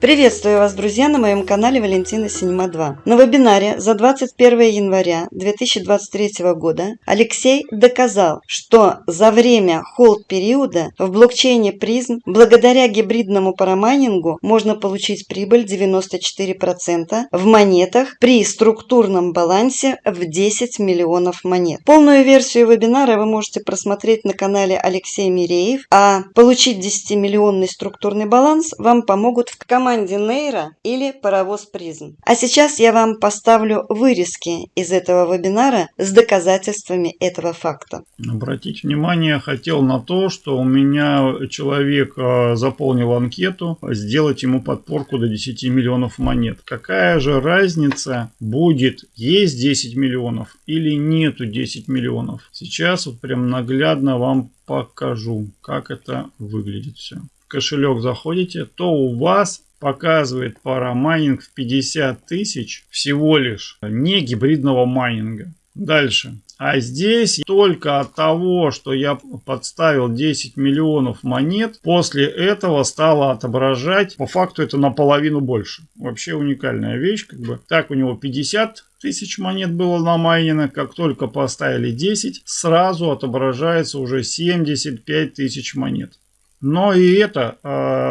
Приветствую вас, друзья, на моем канале Валентина Синема 2. На вебинаре за 21 января 2023 года Алексей доказал, что за время холд-периода в блокчейне призм благодаря гибридному парамайнингу можно получить прибыль 94% в монетах при структурном балансе в 10 миллионов монет. Полную версию вебинара вы можете просмотреть на канале Алексей Миреев, а получить 10-миллионный структурный баланс вам помогут в команде команде Нейра или паровоз призм. А сейчас я вам поставлю вырезки из этого вебинара с доказательствами этого факта. Обратите внимание, хотел на то, что у меня человек а, заполнил анкету, сделать ему подпорку до 10 миллионов монет. Какая же разница будет, есть 10 миллионов или нету 10 миллионов? Сейчас вот прям наглядно вам покажу, как это выглядит все кошелек заходите, то у вас показывает парамайнинг в 50 тысяч всего лишь не гибридного майнинга. Дальше. А здесь только от того, что я подставил 10 миллионов монет, после этого стало отображать, по факту это наполовину больше. Вообще уникальная вещь. Как бы. Так у него 50 тысяч монет было на майнинг, как только поставили 10, сразу отображается уже 75 тысяч монет. Но и это э,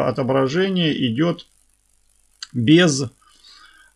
отображение идет без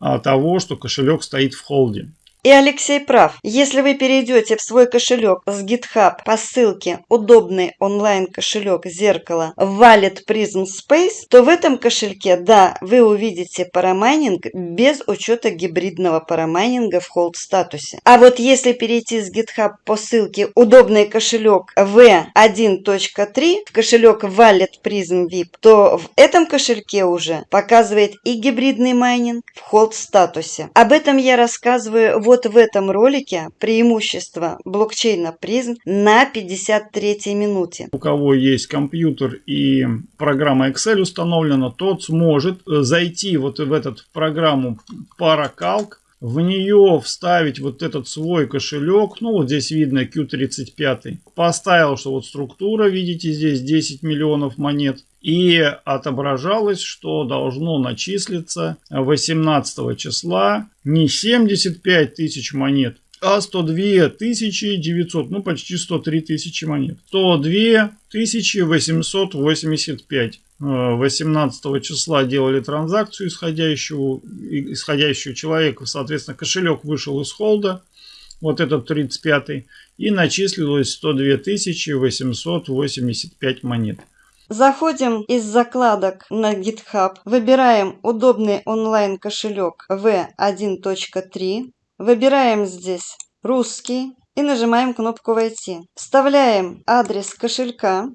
а, того, что кошелек стоит в холде. И Алексей прав. Если вы перейдете в свой кошелек с GitHub по ссылке «Удобный онлайн-кошелек зеркало Wallet Prism Space», то в этом кошельке, да, вы увидите парамайнинг без учета гибридного парамайнинга в hold статусе. А вот если перейти с GitHub по ссылке «Удобный кошелек V1.3» в кошелек Wallet Prism VIP, то в этом кошельке уже показывает и гибридный майнинг в hold статусе. Об этом я рассказываю в вот в этом ролике преимущество блокчейна призм на 53 минуте. У кого есть компьютер и программа Excel установлена, тот сможет э, зайти вот в эту программу Paracalc, в нее вставить вот этот свой кошелек, ну вот здесь видно Q35, поставил, что вот структура, видите, здесь 10 миллионов монет, и отображалось, что должно начислиться 18 числа не 75 тысяч монет, а 102 тысячи 900, ну почти 103 тысячи монет. 102 тысячи 885. 18 числа делали транзакцию исходящую, исходящую человека, соответственно, кошелек вышел из холда, вот этот 35 и начислилось 102 885 монет. Заходим из закладок на GitHub, выбираем удобный онлайн кошелек V1.3, выбираем здесь русский и нажимаем кнопку «Войти». Вставляем адрес кошелька,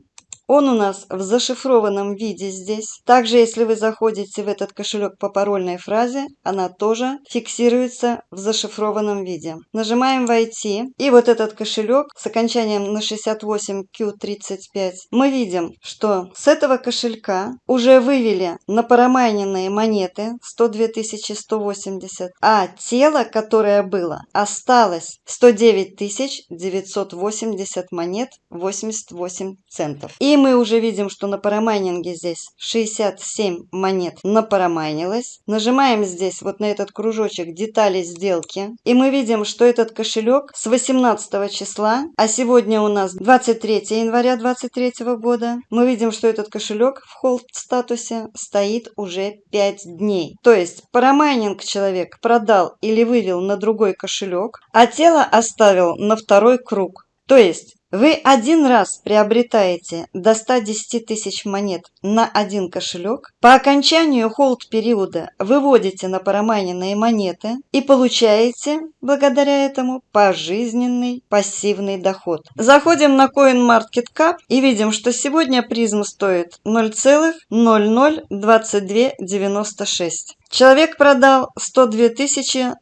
он у нас в зашифрованном виде здесь. Также, если вы заходите в этот кошелек по парольной фразе, она тоже фиксируется в зашифрованном виде. Нажимаем «Войти». И вот этот кошелек с окончанием на 68Q35. Мы видим, что с этого кошелька уже вывели на парамайненные монеты 102 180, а тело, которое было, осталось 109 980 монет 88 центов. И мы уже видим, что на парамайнинге здесь 67 монет напарамайнилось. Нажимаем здесь вот на этот кружочек детали сделки. И мы видим, что этот кошелек с 18 числа, а сегодня у нас 23 января 2023 года, мы видим, что этот кошелек в холд статусе стоит уже 5 дней. То есть парамайнинг человек продал или вывел на другой кошелек, а тело оставил на второй круг. То есть вы один раз приобретаете до 110 тысяч монет на один кошелек, по окончанию холд-периода выводите на парамайненные монеты и получаете, благодаря этому, пожизненный пассивный доход. Заходим на CoinMarketCap и видим, что сегодня призм стоит 0,002296. Человек продал 102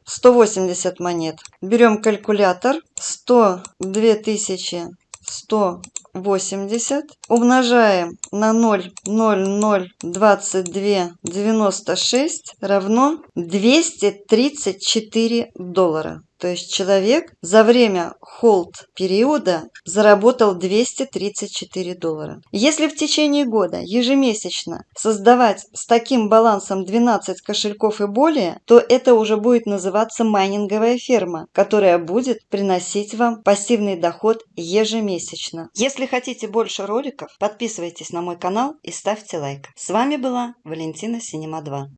180 монет. Берем калькулятор. 102 180 умножаем на 0,002296 равно 234 доллара. То есть человек за время холд периода заработал 234 доллара. Если в течение года ежемесячно создавать с таким балансом 12 кошельков и более, то это уже будет называться майнинговая ферма, которая будет приносить вам пассивный доход ежемесячно. Если хотите больше роликов, подписывайтесь на мой канал и ставьте лайк. С вами была Валентина Синема 2.